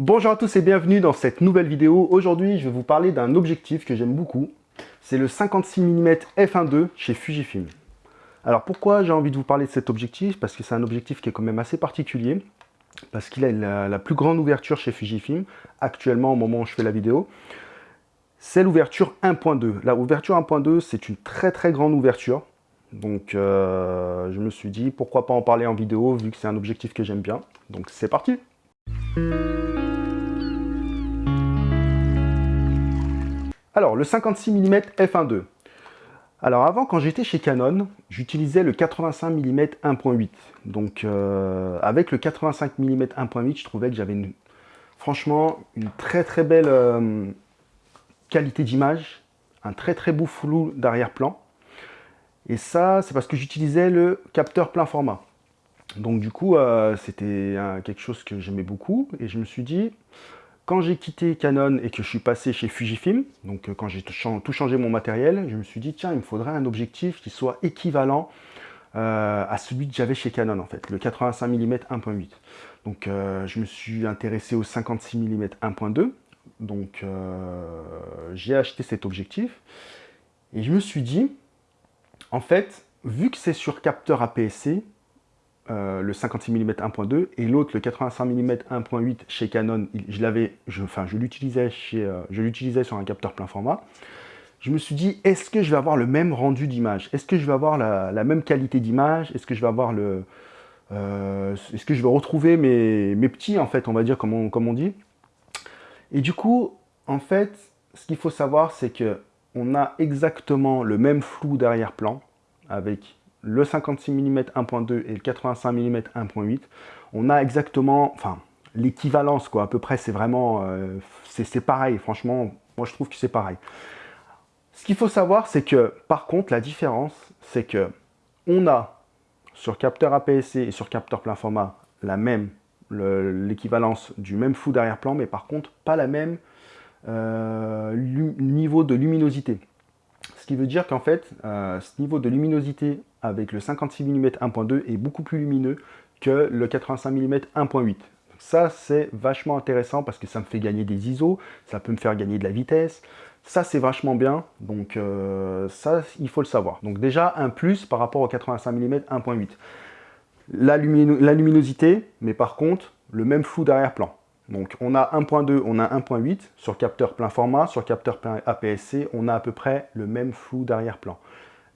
Bonjour à tous et bienvenue dans cette nouvelle vidéo. Aujourd'hui, je vais vous parler d'un objectif que j'aime beaucoup. C'est le 56 mm f1.2 chez Fujifilm. Alors pourquoi j'ai envie de vous parler de cet objectif? Parce que c'est un objectif qui est quand même assez particulier. Parce qu'il a la, plus grande ouverture chez Fujifilm, actuellement au moment où je fais la vidéo. C'est l'ouverture 1.2. La ouverture 1.2, c'est une très très grande ouverture. Donc euh, je me suis dit, pourquoi pas en parler en vidéo, vu que c'est un objectif que j'aime bien. Donc c'est parti Alors, le 56 mm f1.2. Alors avant, quand j'étais chez Canon, j'utilisais le 85 mm 1.8. Donc euh, avec le 85 mm 1.8, je trouvais que j'avais franchement une très très belle euh, qualité d'image, un très très beau flou d'arrière-plan. Et ça, c'est parce que j'utilisais le capteur plein format. Donc du coup, euh, c'était quelque chose que j'aimais beaucoup. Et je me suis dit, quand j'ai quitté Canon et que je suis passé chez Fujifilm, donc euh, quand j'ai tout changé mon matériel, je me suis dit, tiens, il me faudrait un objectif qui soit équivalent euh, à celui que j'avais chez Canon, en fait, le 85 mm 1.8. Donc je me suis intéressé au 56 mm 1.2. Donc j'ai acheté cet objectif. Et je me suis dit, en fait, vu que c'est sur capteur APS-C, euh, le 56 mm 1.2 et l'autre le 85 mm 1.8 chez Canon, je l'avais, je euh, je l'utilisais sur un capteur plein format. Je me suis dit, est-ce que je vais avoir le même rendu d'image? Est-ce que je vais avoir la, même qualité d'image? Est-ce que je vais avoir le, euh, est-ce que je vais retrouver mes, mes, petits en fait, on va dire comme on, comme on dit? Et du coup, en fait, ce qu'il faut savoir, c'est que on a exactement le même flou d'arrière-plan avec le 56 mm 1.2 et le 85 mm 1.8. On a exactement, l'équivalence, quoi, à peu près, c'est vraiment, euh, c'est pareil, franchement, moi je trouve que c'est pareil. Ce qu'il faut savoir, c'est que, par contre, la différence, c'est que on a, sur capteur APS-C et sur capteur plein format, la même, l'équivalence du même flou d'arrière-plan, mais par contre, pas la même euh, niveau de luminosité. Ce qui veut dire qu'en fait, euh, ce niveau de luminosité avec le 56 mm 1.2 est beaucoup plus lumineux que le 85 mm 1.8. Ça, c'est vachement intéressant parce que ça me fait gagner des ISO, ça peut me faire gagner de la vitesse. Ça, c'est vachement bien, donc euh, ça, il faut le savoir. Donc déjà, un plus par rapport au 85 mm 1.8. La, la luminosité, mais par contre, le même flou d'arrière-plan. Donc on a 1.2, on a 1.8 sur capteur plein format, sur capteur APS-C, on a à peu près le même flou d'arrière-plan.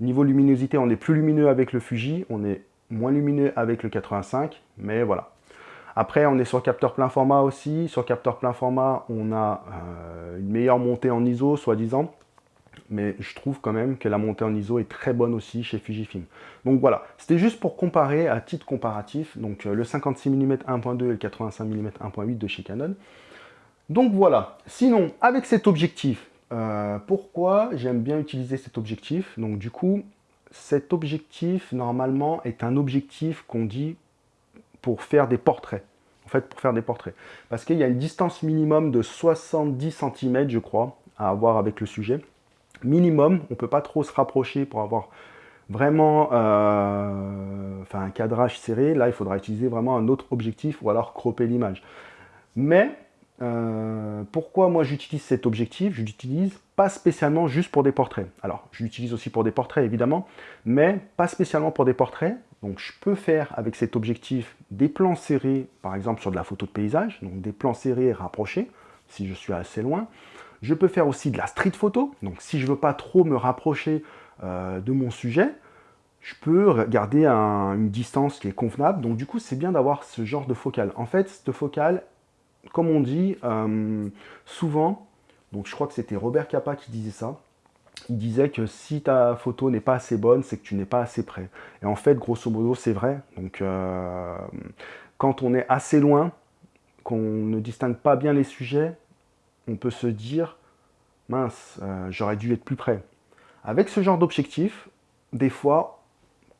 Niveau luminosité, on est plus lumineux avec le Fuji, on est moins lumineux avec le 85, mais voilà. Après, on est sur capteur plein format aussi. Sur capteur plein format, on a euh, une meilleure montée en ISO, soi-disant mais je trouve quand même que la montée en ISO est très bonne aussi chez Fujifilm. Donc voilà, c'était juste pour comparer à titre comparatif, donc euh, le 56 mm 1.2 et le 85 mm 1.8 de chez Canon. Donc voilà, sinon, avec cet objectif, euh, pourquoi j'aime bien utiliser cet objectif? Donc du coup, cet objectif, normalement, est un objectif qu'on dit pour faire des portraits. En fait, pour faire des portraits. Parce qu'il y a une distance minimum de 70 cm, je crois, à avoir avec le sujet minimum, on ne peut pas trop se rapprocher pour avoir vraiment euh, un cadrage serré. Là, il faudra utiliser vraiment un autre objectif ou alors cropper l'image. Mais euh, pourquoi moi j'utilise cet objectif? Je l'utilise pas spécialement juste pour des portraits. Alors, je l'utilise aussi pour des portraits évidemment, mais pas spécialement pour des portraits. Donc, je peux faire avec cet objectif des plans serrés, par exemple sur de la photo de paysage, donc des plans serrés rapprochés, si je suis assez loin. Je peux faire aussi de la street photo. Donc si je veux pas trop me rapprocher euh, de mon sujet, je peux garder une distance qui est convenable. Donc du coup, c'est bien d'avoir ce genre de focale. En fait, cette focale, comme on dit euh, souvent, donc je crois que c'était Robert Capa qui disait ça, il disait que si ta photo n'est pas assez bonne, c'est que tu n'es pas assez près. Et en fait, grosso modo, c'est vrai. Donc, euh, quand on est assez loin, qu'on ne distingue pas bien les sujets, on peut se dire, mince, euh, j'aurais dû être plus près. Avec ce genre d'objectif, des fois,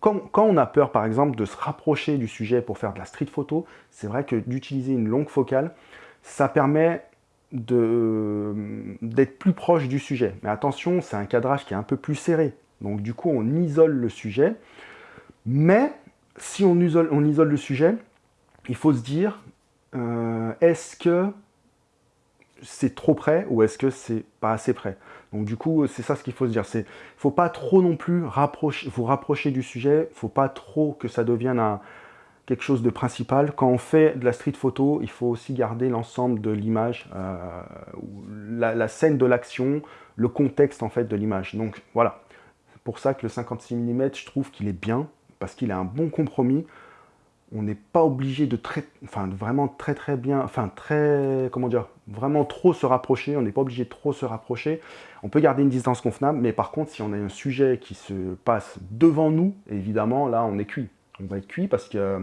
quand, on a peur, par exemple, de se rapprocher du sujet pour faire de la street photo, c'est vrai que d'utiliser une longue focale, ça permet d'être plus proche du sujet. Mais attention, c'est un cadrage qui est un peu plus serré. Donc du coup, on isole le sujet. Mais si on isole, le sujet, il faut se dire, euh, est-ce que c'est trop près ou est-ce que c'est pas assez près? Donc du coup, c'est ça ce qu'il faut se dire. Il ne faut pas trop non plus rapprocher, vous rapprocher du sujet, faut pas trop que ça devienne quelque chose de principal. Quand on fait de la street photo, il faut aussi garder l'ensemble de l'image, euh, la, scène de l'action, le contexte en fait de l'image. Donc voilà, c'est pour ça que le 56 mm, je trouve qu'il est bien, parce qu'il a un bon compromis on n'est pas obligé de très, enfin vraiment très très bien, enfin très, comment dire, vraiment trop se rapprocher, on n'est pas obligé de trop se rapprocher, on peut garder une distance convenable, mais par contre si on a un sujet qui se passe devant nous, évidemment là on est cuit, on va être cuit parce que euh,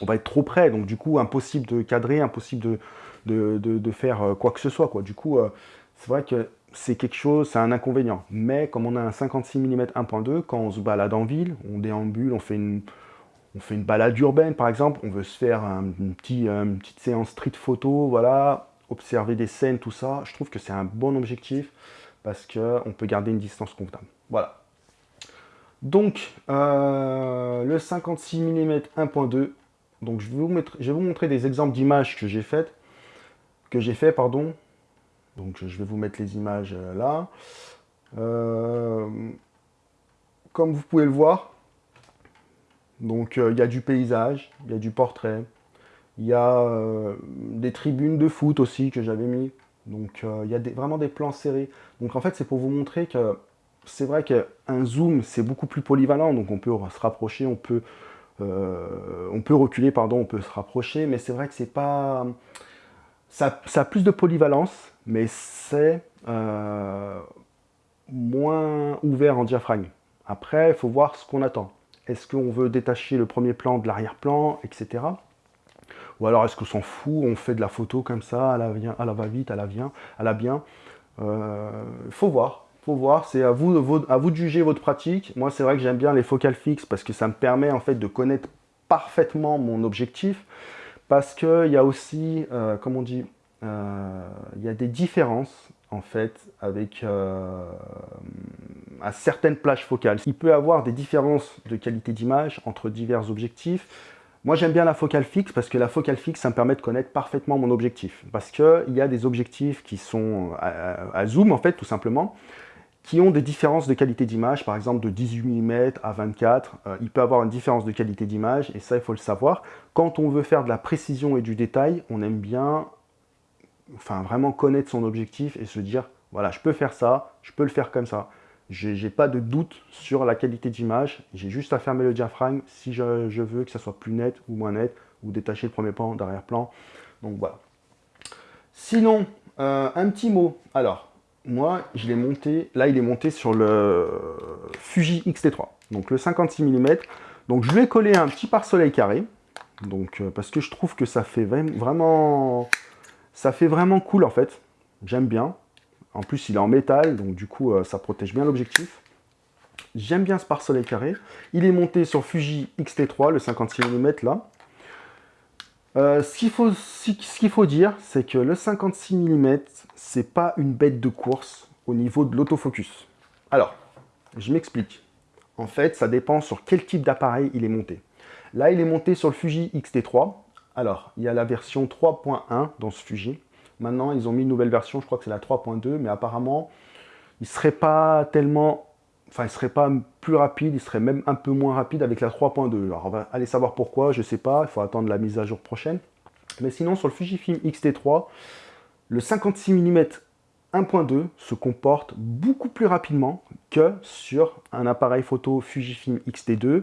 on va être trop près, donc du coup impossible de cadrer, impossible de, de, faire euh, quoi que ce soit, quoi. du coup euh, c'est vrai que c'est quelque chose, c'est un inconvénient, mais comme on a un 56 mm 1.2, quand on se balade en ville, on déambule, on fait une on fait une balade urbaine par exemple, on veut se faire un, une petite séance street photo, voilà, observer des scènes, tout ça, je trouve que c'est un bon objectif parce qu'on peut garder une distance convenable. Voilà. Donc, euh, le 56 mm 1.2, donc je vais, vous je vous montrer des exemples d'images que j'ai faites, que j'ai fait, pardon. Donc je vais vous mettre les images euh, là. Euh, comme vous pouvez le voir, donc il y a du paysage, il y a du portrait, il y a euh, des tribunes de foot aussi que j'avais mis. Donc euh, il y a vraiment des plans serrés. Donc en fait c'est pour vous montrer que c'est vrai qu'un zoom c'est beaucoup plus polyvalent, donc on peut se rapprocher, on peut, on peut reculer, pardon, on peut se rapprocher, mais c'est vrai que c'est pas... Ça, a plus de polyvalence, mais c'est moins ouvert en diaphragme. Après, il faut voir ce qu'on attend. Est-ce qu'on veut détacher le premier plan de l'arrière-plan, etc. Ou alors est-ce qu'on s'en fout, on fait de la photo comme ça, à va-vite, à la bien, à la bien. Euh, faut voir, faut voir, c'est à vous, à vous de juger votre pratique. Moi, c'est vrai que j'aime bien les focales fixes parce que ça me permet en fait de connaître parfaitement mon objectif. Parce qu'il y a aussi, euh, comme on dit, euh, il y a des différences en fait avec euh, à certaines plages focales. Il peut y avoir des différences de qualité d'image entre divers objectifs. Moi j'aime bien la focale fixe parce que la focale fixe ça me permet de connaître parfaitement mon objectif. Parce qu'il y a des objectifs qui sont à, zoom en fait tout simplement qui ont des différences de qualité d'image, par exemple de 18 mm à 24, euh, il peut avoir une différence de qualité d'image, et ça il faut le savoir. Quand on veut faire de la précision et du détail, on aime bien enfin vraiment connaître son objectif et se dire, voilà, je peux faire ça, je peux le faire comme ça. J'ai pas de doute sur la qualité d'image, j'ai juste à fermer le diaphragme si je, veux que ça soit plus net ou moins net, ou détacher le premier plan d'arrière-plan. Donc voilà. Sinon, euh, un petit mot. Alors, moi, je l'ai monté, là il est monté sur le Fuji X-T3, donc le 56 mm. Donc je lui ai collé un petit pare-soleil carré, donc, euh, parce que je trouve que ça fait vraiment ça fait vraiment cool en fait. J'aime bien. En plus, il est en métal, donc du coup, euh, ça protège bien l'objectif. J'aime bien ce pare-soleil carré. Il est monté sur Fuji X-T3, le 56 mm là. Euh, ce qu'il faut, faut, dire, c'est que le 56 mm, c'est pas une bête de course au niveau de l'autofocus. Alors, je m'explique. En fait, ça dépend sur quel type d'appareil il est monté. Là, il est monté sur le Fuji X-T3, alors, il y a la version 3.1 dans ce Fuji. Maintenant, ils ont mis une nouvelle version, je crois que c'est la 3.2, mais apparemment, il ne serait pas tellement... Enfin, il serait pas plus rapide, il serait même un peu moins rapide avec la 3.2. Alors, on va aller savoir pourquoi, je ne sais pas, il faut attendre la mise à jour prochaine. Mais sinon, sur le Fujifilm X-T3, le 56 mm 1.2 se comporte beaucoup plus rapidement que sur un appareil photo Fujifilm X-T2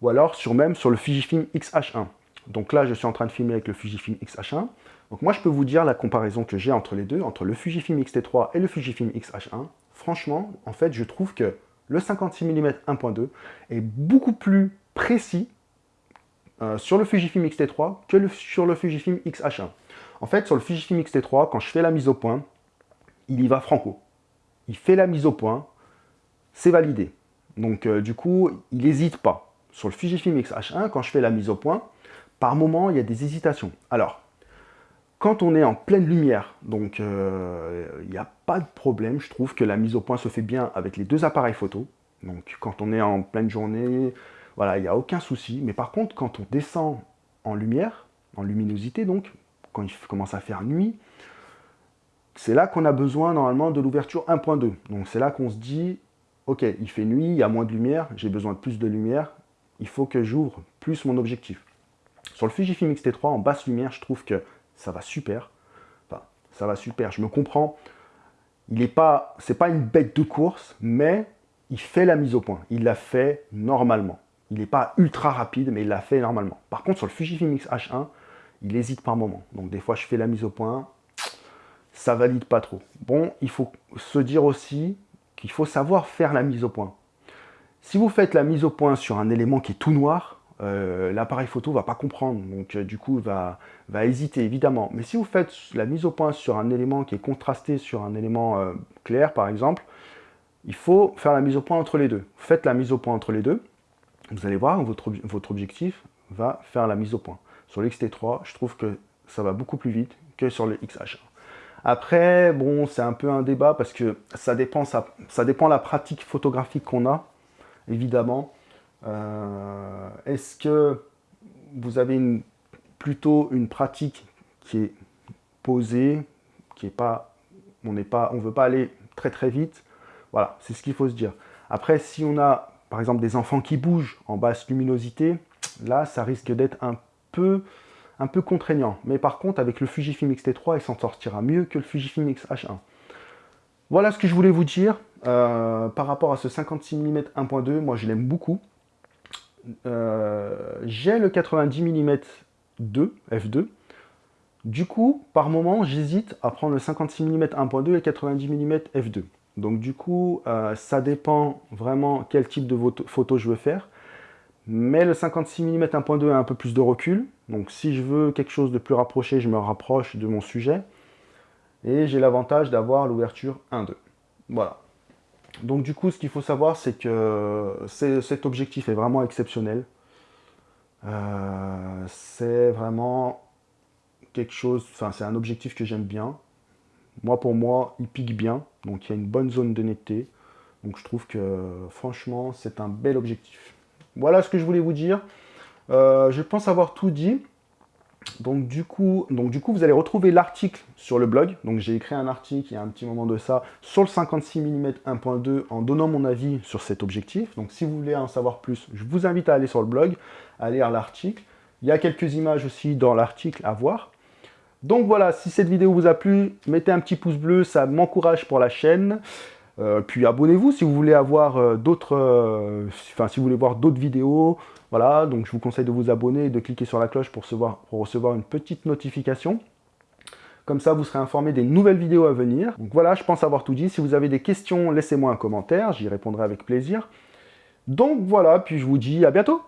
ou alors sur même sur le Fujifilm X-H1. Donc là, je suis en train de filmer avec le Fujifilm X-H1. Donc moi, je peux vous dire la comparaison que j'ai entre les deux, entre le Fujifilm X-T3 et le Fujifilm X-H1. Franchement, en fait, je trouve que le 56 mm 1.2 est beaucoup plus précis euh, sur le Fujifilm X-T3 que sur le Fujifilm X-H1. En fait, sur le Fujifilm X-T3, quand je fais la mise au point, il y va franco. Il fait la mise au point, c'est validé. Donc euh, du coup, il n'hésite pas. Sur le Fujifilm X-H1, quand je fais la mise au point, par moment, il y a des hésitations. Alors, quand on est en pleine lumière, donc euh, il n'y a pas de problème, je trouve que la mise au point se fait bien avec les deux appareils photo. Donc quand on est en pleine journée, voilà, il n'y a aucun souci. Mais par contre, quand on descend en lumière, en luminosité donc, quand il commence à faire nuit, c'est là qu'on a besoin normalement de l'ouverture 1.2. Donc c'est là qu'on se dit, ok, il fait nuit, il y a moins de lumière, j'ai besoin de plus de lumière, il faut que j'ouvre plus mon objectif. Sur le Fujifilm X-T3, en basse lumière, je trouve que ça va super. Enfin, ça va super, je me comprends. Il n'est pas, c'est pas une bête de course, mais il fait la mise au point. Il l'a fait normalement. Il n'est pas ultra rapide, mais il l'a fait normalement. Par contre, sur le Fujifilm X-H1, il hésite par moment. Donc des fois, je fais la mise au point, ça valide pas trop. Bon, il faut se dire aussi qu'il faut savoir faire la mise au point. Si vous faites la mise au point sur un élément qui est tout noir, euh, l'appareil photo va pas comprendre, donc euh, du coup va, va hésiter évidemment. Mais si vous faites la mise au point sur un élément qui est contrasté sur un élément euh, clair par exemple, il faut faire la mise au point entre les deux. Faites la mise au point entre les deux, vous allez voir, votre, votre objectif va faire la mise au point. Sur l'XT3, je trouve que ça va beaucoup plus vite que sur le XH1. Après, bon, c'est un peu un débat parce que ça dépend, ça, ça dépend la pratique photographique qu'on a, évidemment. Euh, est-ce que vous avez plutôt une pratique qui est posée, qui est pas, on n'est pas, on veut pas aller très très vite? Voilà, c'est ce qu'il faut se dire. Après, si on a par exemple des enfants qui bougent en basse luminosité, là, ça risque d'être un peu un peu contraignant. Mais par contre, avec le Fujifilm X-T3, il s'en sortira mieux que le Fujifilm X-H1. Voilà ce que je voulais vous dire euh, par rapport à ce 56 mm 1.2. Moi, je l'aime beaucoup. Euh, j'ai le 90 mm 2, f2. Du coup, par moment, j'hésite à prendre le 56 mm 1.2 et le 90 mm f2. Donc du coup, euh, ça dépend vraiment quel type de photo je veux faire. Mais le 56 mm 1.2 a un peu plus de recul. Donc si je veux quelque chose de plus rapproché, je me rapproche de mon sujet. Et j'ai l'avantage d'avoir l'ouverture 1.2. Voilà. Donc du coup, ce qu'il faut savoir, c'est que cet objectif est vraiment exceptionnel. Euh, c'est vraiment quelque chose, enfin c'est un objectif que j'aime bien. Moi pour moi, il pique bien, donc il y a une bonne zone de netteté. Donc je trouve que franchement, c'est un bel objectif. Voilà ce que je voulais vous dire. Euh, je pense avoir tout dit. Donc du, coup, donc du coup, vous allez retrouver l'article sur le blog. Donc j'ai écrit un article il y a un petit moment de ça sur le 56 mm 1.2 en donnant mon avis sur cet objectif. Donc si vous voulez en savoir plus, je vous invite à aller sur le blog, à lire l'article. Il y a quelques images aussi dans l'article à voir. Donc voilà, si cette vidéo vous a plu, mettez un petit pouce bleu, ça m'encourage pour la chaîne. Euh, puis abonnez-vous si vous voulez avoir euh, d'autres, euh, si vous voulez voir d'autres vidéos. Voilà, donc je vous conseille de vous abonner et de cliquer sur la cloche pour recevoir, une petite notification. Comme ça, vous serez informé des nouvelles vidéos à venir. Donc voilà, je pense avoir tout dit. Si vous avez des questions, laissez-moi un commentaire, j'y répondrai avec plaisir. Donc voilà, puis je vous dis à bientôt